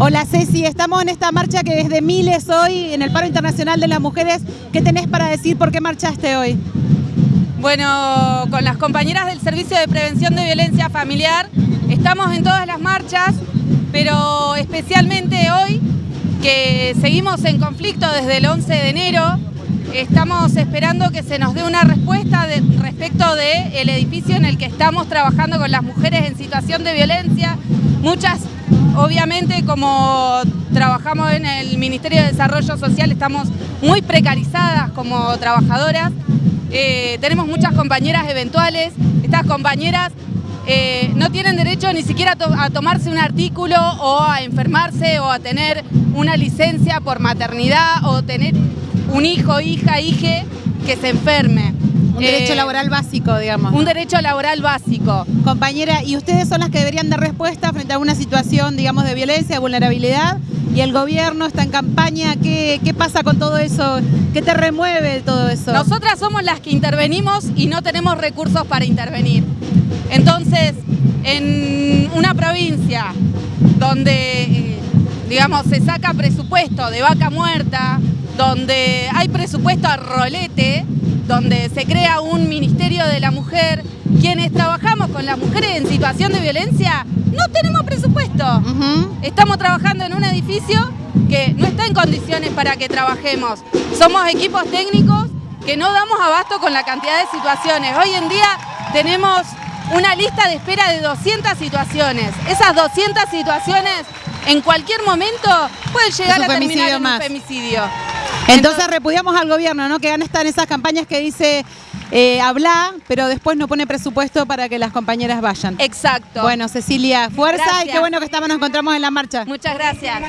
Hola Ceci, estamos en esta marcha que es de miles hoy, en el Paro Internacional de las Mujeres. ¿Qué tenés para decir por qué marchaste hoy? Bueno, con las compañeras del Servicio de Prevención de Violencia Familiar, estamos en todas las marchas, pero especialmente hoy, que seguimos en conflicto desde el 11 de enero, estamos esperando que se nos dé una respuesta respecto del edificio en el que estamos trabajando con las mujeres en situación de violencia. Muchas Obviamente, como trabajamos en el Ministerio de Desarrollo Social, estamos muy precarizadas como trabajadoras. Eh, tenemos muchas compañeras eventuales. Estas compañeras eh, no tienen derecho ni siquiera a tomarse un artículo o a enfermarse o a tener una licencia por maternidad o tener un hijo, hija, hije que se enferme. Un derecho eh, laboral básico, digamos. Un derecho laboral básico. Compañera, ¿y ustedes son las que deberían dar respuesta frente a una situación, digamos, de violencia, vulnerabilidad? Y el gobierno está en campaña, ¿qué, qué pasa con todo eso? ¿Qué te remueve todo eso? Nosotras somos las que intervenimos y no tenemos recursos para intervenir. Entonces, en una provincia donde, eh, digamos, se saca presupuesto de vaca muerta, donde hay presupuesto a rolete, donde se crea un Ministerio de la Mujer, quienes trabajamos con las mujeres en situación de violencia, no tenemos presupuesto. Estamos trabajando en un edificio que no está en condiciones para que trabajemos. Somos equipos técnicos que no damos abasto con la cantidad de situaciones. Hoy en día tenemos una lista de espera de 200 situaciones. Esas 200 situaciones en cualquier momento pueden llegar a terminar en un femicidio. Entonces, repudiamos al gobierno, ¿no? Que estar en esas campañas que dice eh, habla, pero después no pone presupuesto para que las compañeras vayan. Exacto. Bueno, Cecilia, fuerza y qué bueno que estamos, nos encontramos en la marcha. Muchas gracias.